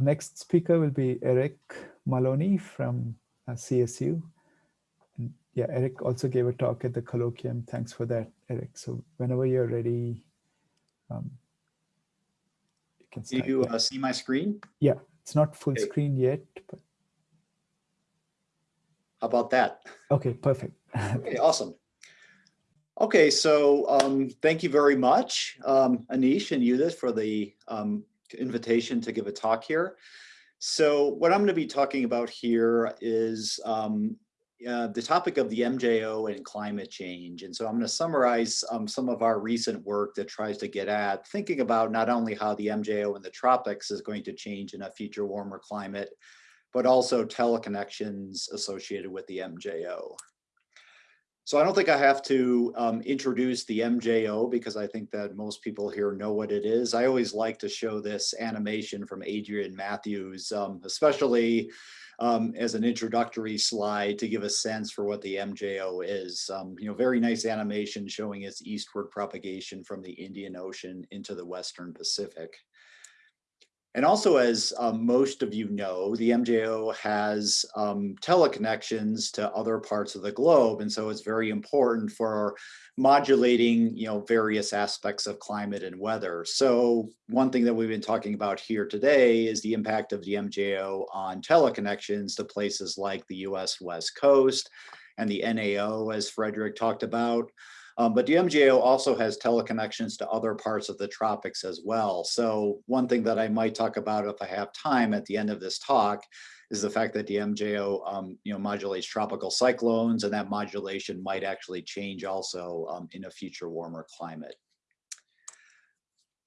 next speaker will be Eric Maloney from uh, CSU. And yeah, Eric also gave a talk at the colloquium. Thanks for that, Eric. So whenever you're ready, um, you can. Do you uh, see my screen? Yeah, it's not full okay. screen yet. But... How about that? Okay, perfect. okay, awesome. Okay, so um, thank you very much, um, Anish and Judith, for the um, invitation to give a talk here. So what I'm going to be talking about here is um, uh, the topic of the MJO and climate change. And so I'm going to summarize um, some of our recent work that tries to get at thinking about not only how the MJO in the tropics is going to change in a future warmer climate, but also teleconnections associated with the MJO. So I don't think I have to um, introduce the MJO because I think that most people here know what it is. I always like to show this animation from Adrian Matthews, um, especially um, as an introductory slide to give a sense for what the MJO is. Um, you know, very nice animation showing its eastward propagation from the Indian Ocean into the Western Pacific. And also, as um, most of you know, the MJO has um, teleconnections to other parts of the globe. And so it's very important for modulating, you know, various aspects of climate and weather. So one thing that we've been talking about here today is the impact of the MJO on teleconnections to places like the US West Coast and the NAO, as Frederick talked about. Um, but MJO also has teleconnections to other parts of the tropics as well. So one thing that I might talk about if I have time at the end of this talk is the fact that the MJO um, you know, modulates tropical cyclones and that modulation might actually change also um, in a future warmer climate.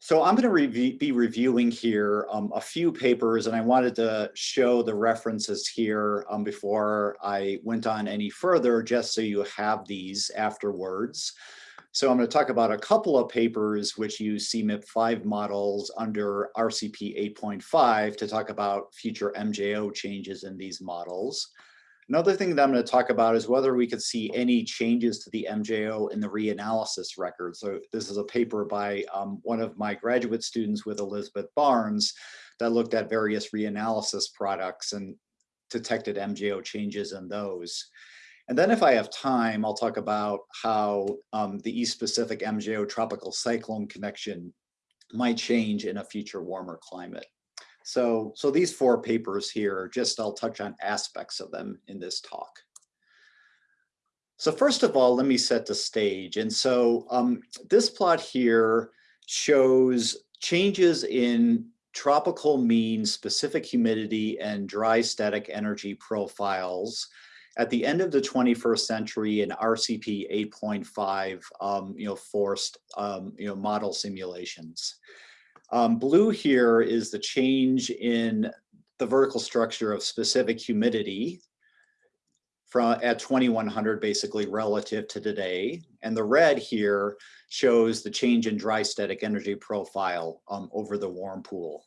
So I'm going to review, be reviewing here um, a few papers, and I wanted to show the references here um, before I went on any further, just so you have these afterwards. So I'm going to talk about a couple of papers which use CMIP5 models under RCP 8.5 to talk about future MJO changes in these models. Another thing that I'm going to talk about is whether we could see any changes to the MJO in the reanalysis record. So this is a paper by um, one of my graduate students with Elizabeth Barnes that looked at various reanalysis products and detected MJO changes in those. And then if I have time, I'll talk about how um, the East Pacific MJO tropical cyclone connection might change in a future warmer climate. So, so these four papers here, just I'll touch on aspects of them in this talk. So first of all, let me set the stage. And so um, this plot here shows changes in tropical mean specific humidity and dry static energy profiles at the end of the 21st century in RCP 8.5, um, you know, forced, um, you know, model simulations. Um, blue here is the change in the vertical structure of specific humidity from at 2100 basically relative to today. And the red here shows the change in dry static energy profile um, over the warm pool.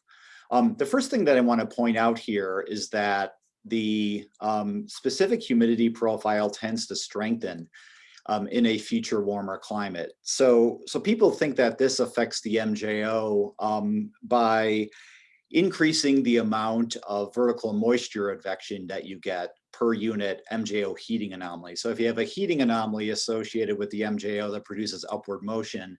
Um, the first thing that I want to point out here is that the um, specific humidity profile tends to strengthen um, in a future warmer climate. So, so people think that this affects the MJO um, by increasing the amount of vertical moisture advection that you get per unit MJO heating anomaly. So if you have a heating anomaly associated with the MJO that produces upward motion,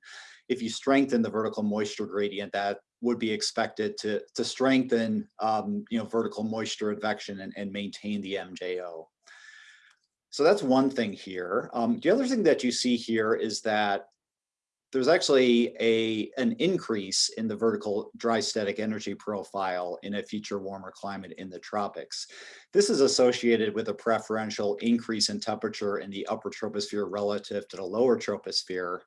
if you strengthen the vertical moisture gradient, that would be expected to, to strengthen um, you know, vertical moisture advection and, and maintain the MJO. So that's one thing here. Um, the other thing that you see here is that there's actually a an increase in the vertical dry static energy profile in a future warmer climate in the tropics. This is associated with a preferential increase in temperature in the upper troposphere relative to the lower troposphere.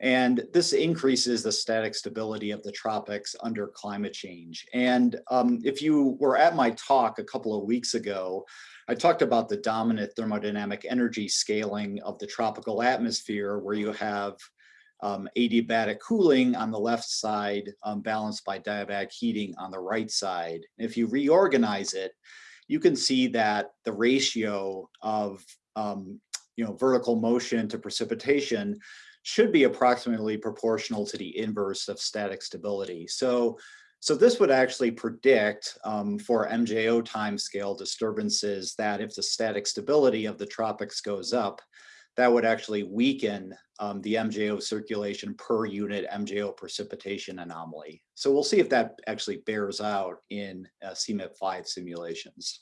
And this increases the static stability of the tropics under climate change. And um, if you were at my talk a couple of weeks ago, I talked about the dominant thermodynamic energy scaling of the tropical atmosphere where you have um, adiabatic cooling on the left side um, balanced by diabatic heating on the right side. If you reorganize it, you can see that the ratio of um, you know, vertical motion to precipitation should be approximately proportional to the inverse of static stability. So So this would actually predict um, for MJO timescale disturbances that if the static stability of the tropics goes up, that would actually weaken um, the MJO circulation per unit MJO precipitation anomaly. So we'll see if that actually bears out in uh, CMIP5 simulations.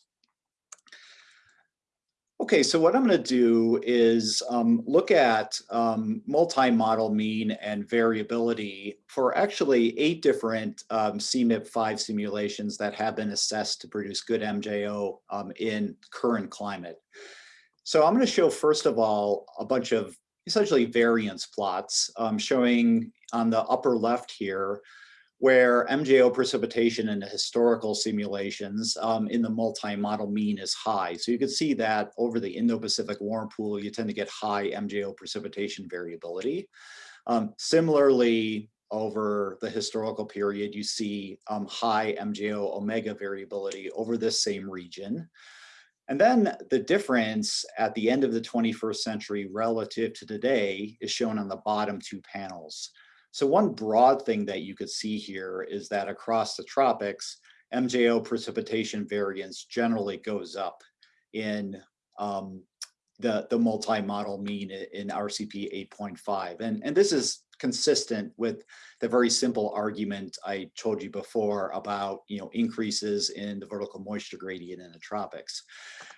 Okay, so what I'm going to do is um, look at um, multi-model mean and variability for actually eight different um, CMIP5 simulations that have been assessed to produce good MJO um, in current climate. So I'm going to show, first of all, a bunch of essentially variance plots um, showing on the upper left here where MJO precipitation in the historical simulations um, in the multi-model mean is high. So you can see that over the Indo-Pacific warm pool, you tend to get high MJO precipitation variability. Um, similarly, over the historical period, you see um, high MJO omega variability over this same region. And then the difference at the end of the 21st century relative to today is shown on the bottom two panels. So one broad thing that you could see here is that across the tropics, MJO precipitation variance generally goes up in um, the, the multi-model mean in RCP 8.5. And, and this is consistent with the very simple argument I told you before about you know increases in the vertical moisture gradient in the tropics.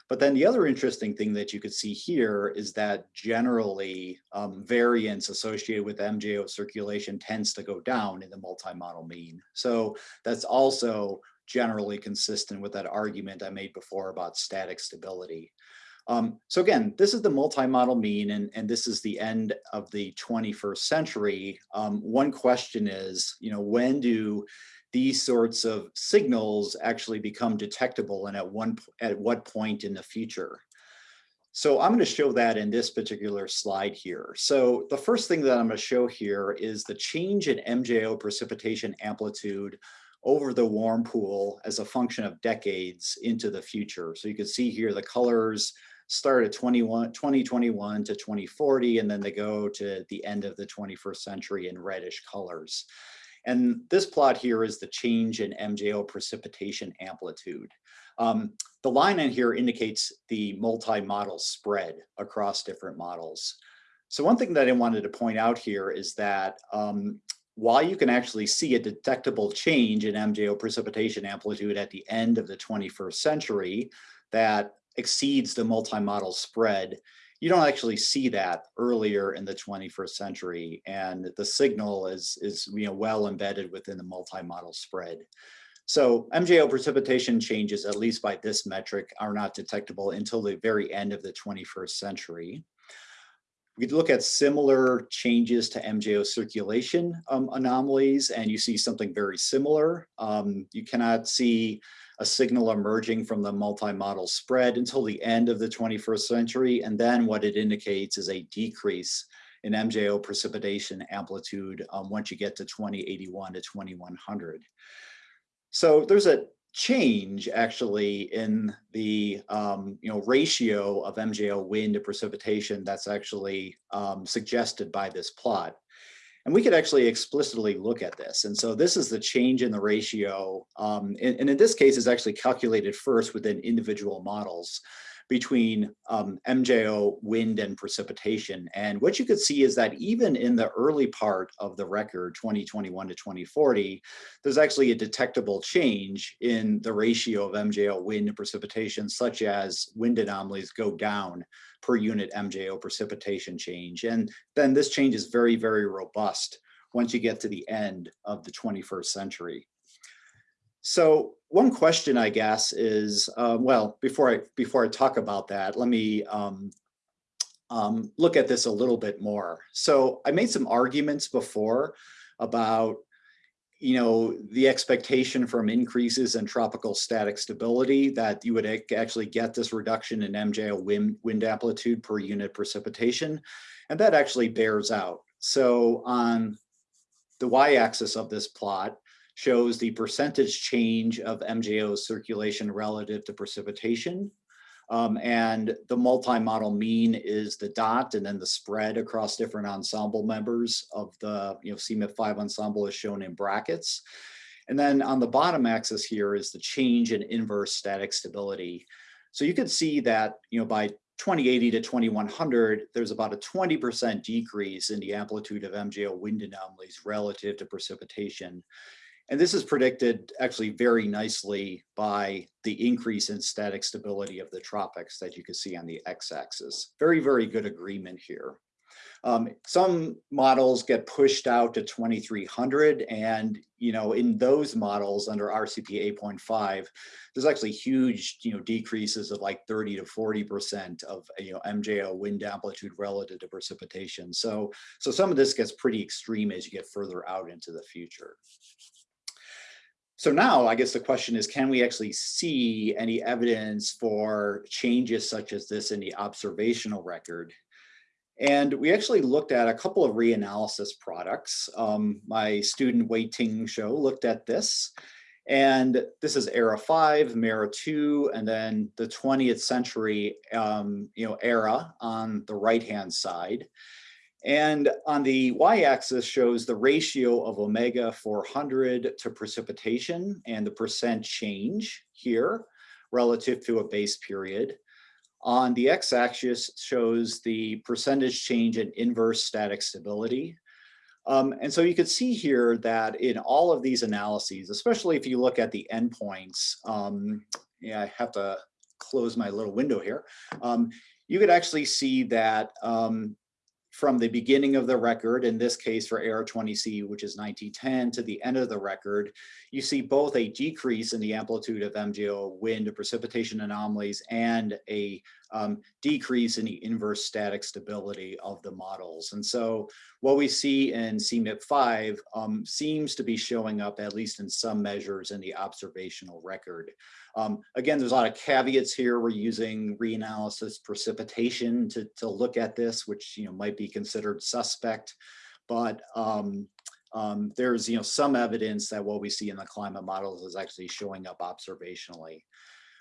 But then the other interesting thing that you could see here is that generally um, variance associated with MJO circulation tends to go down in the multi-model mean. So that's also generally consistent with that argument I made before about static stability. Um, so again, this is the multi-model mean, and, and this is the end of the 21st century. Um, one question is, you know, when do these sorts of signals actually become detectable and at one at what point in the future? So I'm going to show that in this particular slide here. So the first thing that I'm going to show here is the change in MJO precipitation amplitude over the warm pool as a function of decades into the future. So you can see here the colors start at 21, 2021 to 2040, and then they go to the end of the 21st century in reddish colors. And this plot here is the change in MJO precipitation amplitude. Um, the line in here indicates the multi-model spread across different models. So one thing that I wanted to point out here is that um, while you can actually see a detectable change in MJO precipitation amplitude at the end of the 21st century, that exceeds the multi-model spread, you don't actually see that earlier in the 21st century. And the signal is, is you know, well embedded within the multi-model spread. So MJO precipitation changes, at least by this metric, are not detectable until the very end of the 21st century. We look at similar changes to MJO circulation um, anomalies, and you see something very similar. Um, you cannot see a signal emerging from the multi-model spread until the end of the 21st century. And then what it indicates is a decrease in MJO precipitation amplitude um, once you get to 2081 to 2100. So there's a change actually in the um, you know ratio of MJO wind to precipitation that's actually um, suggested by this plot. And we could actually explicitly look at this. And so this is the change in the ratio. Um, and, and, in this case is actually calculated first within individual models between um, MJO, wind, and precipitation. And what you could see is that even in the early part of the record, 2021 to 2040, there's actually a detectable change in the ratio of MJO, wind, and precipitation, such as wind anomalies go down per unit MJO precipitation change. And then this change is very, very robust once you get to the end of the 21st century. So one question, I guess, is uh, well before I before I talk about that, let me um, um, look at this a little bit more. So I made some arguments before about you know the expectation from increases in tropical static stability that you would actually get this reduction in MJO wind, wind amplitude per unit precipitation, and that actually bears out. So on the y-axis of this plot, shows the percentage change of MJO circulation relative to precipitation. Um, and the multi-model mean is the dot and then the spread across different ensemble members of the you know CMIP5 ensemble is shown in brackets. And then on the bottom axis here is the change in inverse static stability. So you can see that, you know, by 2080 to 2100, there's about a 20% decrease in the amplitude of MJO wind anomalies relative to precipitation. And this is predicted actually very nicely by the increase in static stability of the tropics that you can see on the x-axis. Very, very good agreement here. Um, some models get pushed out to 2300 and, you know, in those models under RCP 8.5, there's actually huge, you know, decreases of like 30 to 40% of, you know, MJO wind amplitude relative to precipitation. So, so some of this gets pretty extreme as you get further out into the future. So now I guess the question is, can we actually see any evidence for changes such as this in the observational record? And we actually looked at a couple of reanalysis products. Um, my student Wei Ting Hsiao looked at this. And this is ERA5, MERA two, and then the 20th century um, you know, era on the right-hand side. And on the y-axis shows the ratio of omega 400 to precipitation and the percent change here relative to a base period. On the x-axis shows the percentage change in inverse static stability. Um, and so you could see here that in all of these analyses, especially if you look at the endpoints, um, yeah, I have to close my little window here. Um, you could actually see that um, from the beginning of the record, in this case for ERA-20C, which is 1910, to the end of the record, you see both a decrease in the amplitude of MJO wind precipitation anomalies and a um, decrease in the inverse static stability of the models. And so what we see in CMIP5 um, seems to be showing up, at least in some measures, in the observational record. Um, again, there's a lot of caveats here. We're using reanalysis precipitation to, to look at this, which you know might be considered suspect. But um, um, there's you know some evidence that what we see in the climate models is actually showing up observationally.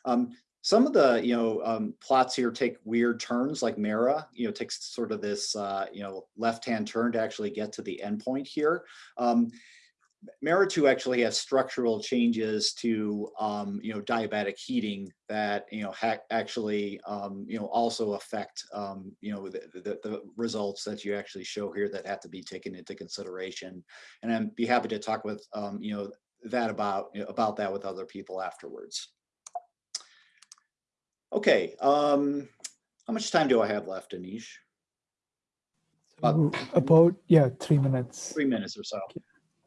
Um, some of the you know um, plots here take weird turns like MERRA, you know takes sort of this uh, you know left hand turn to actually get to the endpoint here um, MERRA-2 actually has structural changes to, um, you know, diabatic heating that, you know, actually, um, you know, also affect, um, you know, the, the, the, results that you actually show here that have to be taken into consideration. And I'd be happy to talk with, um, you know, that about, about that with other people afterwards. Okay, um, how much time do I have left, Anish? About, about yeah, three minutes. Three minutes or so. Okay.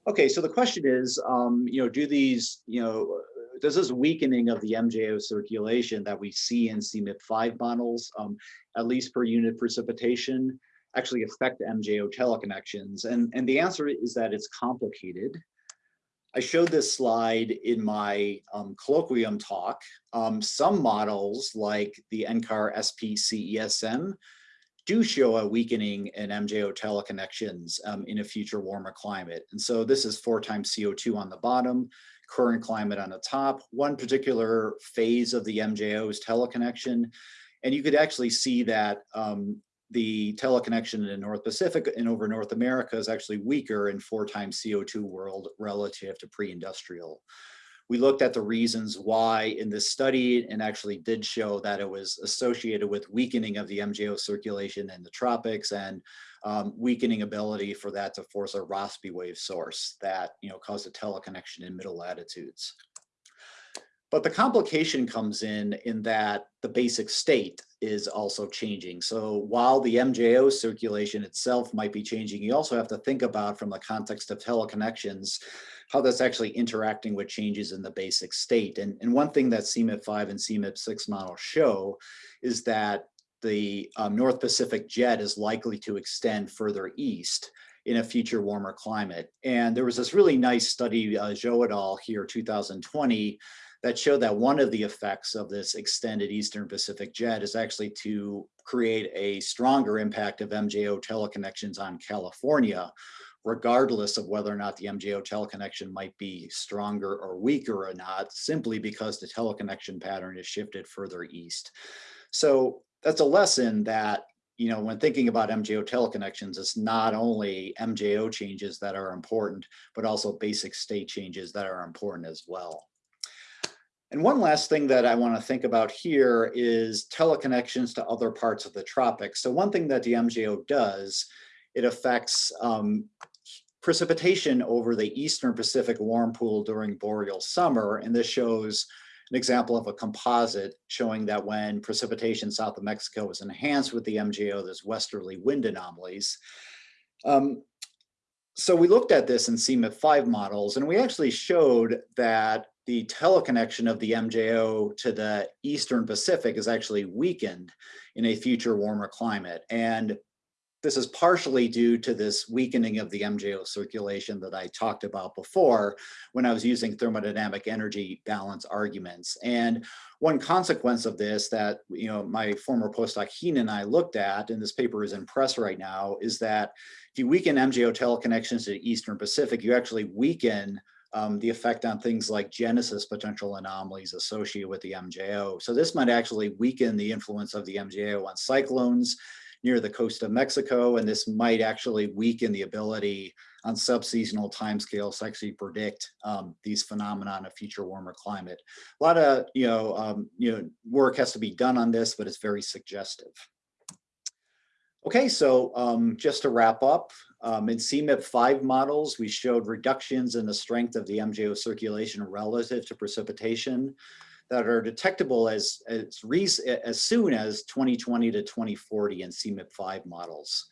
Okay, so the question is, um, you know, do these, you know, does this weakening of the MJO circulation that we see in CMIP5 models, um, at least per unit precipitation, actually affect MJO teleconnections? And, and the answer is that it's complicated. I showed this slide in my um, colloquium talk. Um, some models like the NCAR SPCESM do show a weakening in MJO teleconnections um, in a future warmer climate. And so this is four times CO2 on the bottom, current climate on the top, one particular phase of the MJO's teleconnection. And you could actually see that um, the teleconnection in North Pacific and over North America is actually weaker in four times CO2 world relative to pre-industrial we looked at the reasons why in this study and actually did show that it was associated with weakening of the MJO circulation in the tropics and um, weakening ability for that to force a Rossby wave source that you know caused a teleconnection in middle latitudes. But the complication comes in in that the basic state is also changing. So while the MJO circulation itself might be changing, you also have to think about from the context of teleconnections, how that's actually interacting with changes in the basic state. And, and one thing that CMIP5 and CMIP6 models show is that the um, North Pacific jet is likely to extend further east in a future warmer climate. And there was this really nice study, uh, Zhou et al. here, 2020, that showed that one of the effects of this extended Eastern Pacific jet is actually to create a stronger impact of MJO teleconnections on California, regardless of whether or not the MJO teleconnection might be stronger or weaker or not, simply because the teleconnection pattern is shifted further east. So that's a lesson that you know, when thinking about MJO teleconnections, it's not only MJO changes that are important, but also basic state changes that are important as well. And one last thing that I want to think about here is teleconnections to other parts of the tropics. So one thing that the MJO does, it affects um, precipitation over the eastern Pacific warm pool during boreal summer. And this shows an example of a composite showing that when precipitation south of Mexico was enhanced with the MJO, there's westerly wind anomalies. Um, so we looked at this in CMIP5 models, and we actually showed that the teleconnection of the MJO to the Eastern Pacific is actually weakened in a future warmer climate. And this is partially due to this weakening of the MJO circulation that I talked about before when I was using thermodynamic energy balance arguments. And one consequence of this that you know my former postdoc Hien and I looked at, and this paper is in press right now, is that if you weaken MJO teleconnections to the Eastern Pacific, you actually weaken um, the effect on things like genesis potential anomalies associated with the MJO. So this might actually weaken the influence of the MJO on cyclones near the coast of Mexico, and this might actually weaken the ability on subseasonal timescales to actually predict um, these phenomena in a future warmer climate. A lot of you know um, you know work has to be done on this, but it's very suggestive. Okay, so um, just to wrap up, um, in CMIP5 models, we showed reductions in the strength of the MJO circulation relative to precipitation that are detectable as, as, as soon as 2020 to 2040 in CMIP5 models.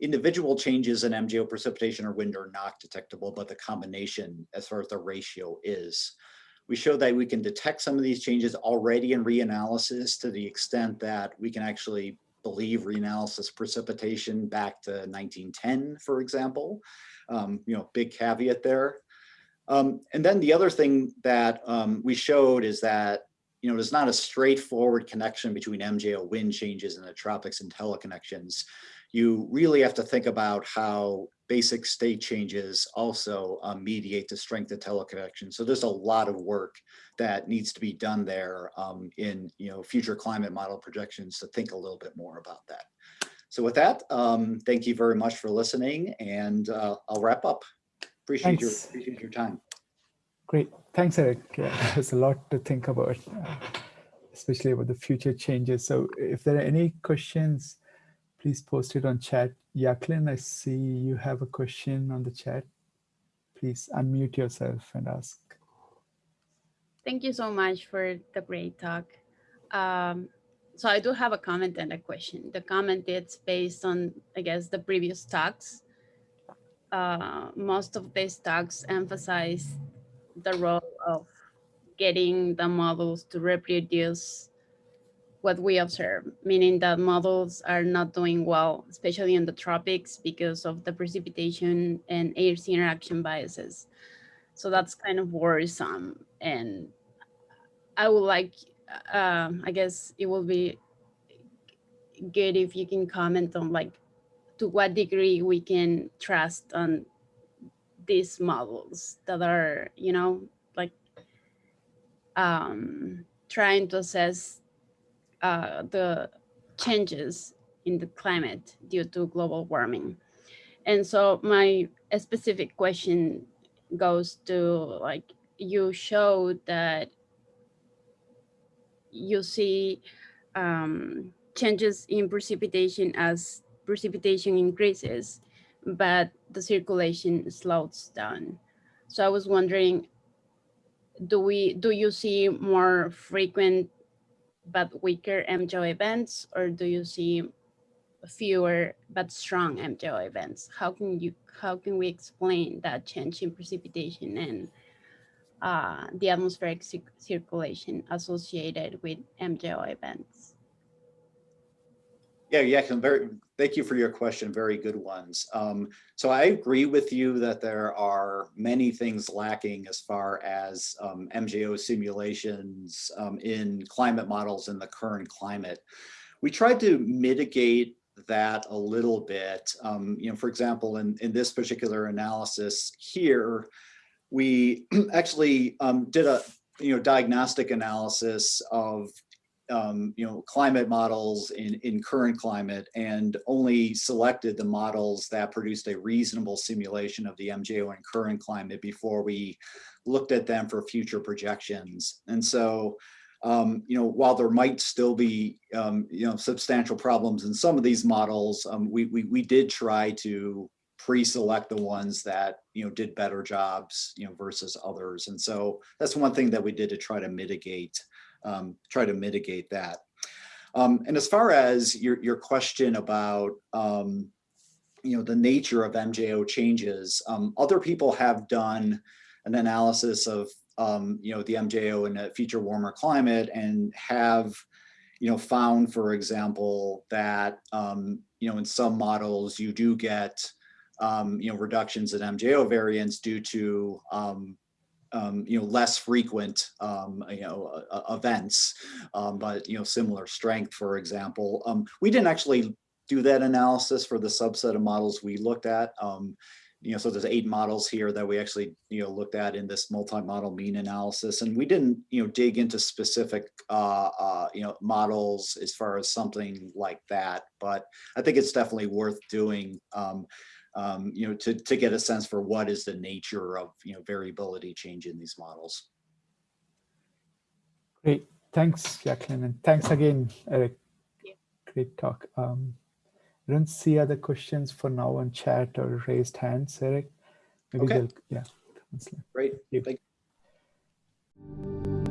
Individual changes in MJO precipitation or wind are not detectable, but the combination as far as the ratio is. We show that we can detect some of these changes already in reanalysis to the extent that we can actually believe reanalysis precipitation back to 1910, for example. Um, you know, big caveat there. Um, and then the other thing that um, we showed is that, you know, there's not a straightforward connection between MJO wind changes in the tropics and teleconnections. You really have to think about how basic state changes also um, mediate the strength of teleconnection. So there's a lot of work that needs to be done there um, in, you know, future climate model projections to think a little bit more about that. So with that, um, thank you very much for listening and uh, I'll wrap up. Appreciate your, appreciate your time. Great. Thanks, Eric. Yeah, there's a lot to think about, especially about the future changes. So if there are any questions, please post it on chat. Jacqueline, I see you have a question on the chat. Please unmute yourself and ask. Thank you so much for the great talk. Um, so I do have a comment and a question. The comment is based on, I guess, the previous talks uh, most of these talks emphasize the role of getting the models to reproduce what we observe, meaning that models are not doing well, especially in the tropics because of the precipitation and air-sea interaction biases. So that's kind of worrisome. And I would like, uh, I guess it will be good if you can comment on like to what degree we can trust on these models that are, you know, like um, trying to assess uh, the changes in the climate due to global warming. And so my specific question goes to like, you showed that you see um, changes in precipitation as precipitation increases, but the circulation slows down. So I was wondering, do we do you see more frequent but weaker MJO events, or do you see fewer but strong MJO events? How can you how can we explain that change in precipitation and uh, the atmospheric circulation associated with MJO events? Yeah, yeah, very, thank you for your question. Very good ones. Um, so I agree with you that there are many things lacking as far as um, MJO simulations um, in climate models in the current climate. We tried to mitigate that a little bit. Um, you know, for example, in, in this particular analysis here, we actually um, did a you know diagnostic analysis of um, you know, climate models in, in current climate and only selected the models that produced a reasonable simulation of the MJO in current climate before we looked at them for future projections. And so, um, you know, while there might still be, um, you know, substantial problems in some of these models, um, we, we, we did try to pre-select the ones that, you know, did better jobs, you know, versus others. And so that's one thing that we did to try to mitigate um, try to mitigate that. Um, and as far as your, your question about, um, you know, the nature of MJO changes, um, other people have done an analysis of, um, you know, the MJO in a future warmer climate and have, you know, found, for example, that, um, you know, in some models you do get, you know, reductions in MJO variance due to, um, you know, less frequent, um, you know, uh, events, um, but, you know, similar strength, for example. Um, we didn't actually do that analysis for the subset of models we looked at. Um, you know, so there's eight models here that we actually, you know, looked at in this multi-model mean analysis. And we didn't, you know, dig into specific, uh, uh, you know, models as far as something like that. But I think it's definitely worth doing. Um, you know, to, to get a sense for what is the nature of, you know, variability change in these models. Great. Thanks, Jacqueline. And thanks again, Eric. Yeah. Great talk. Um, I don't see other questions for now on chat or raised hands, Eric. Maybe Okay. they'll, yeah. Great. Thank you. Thank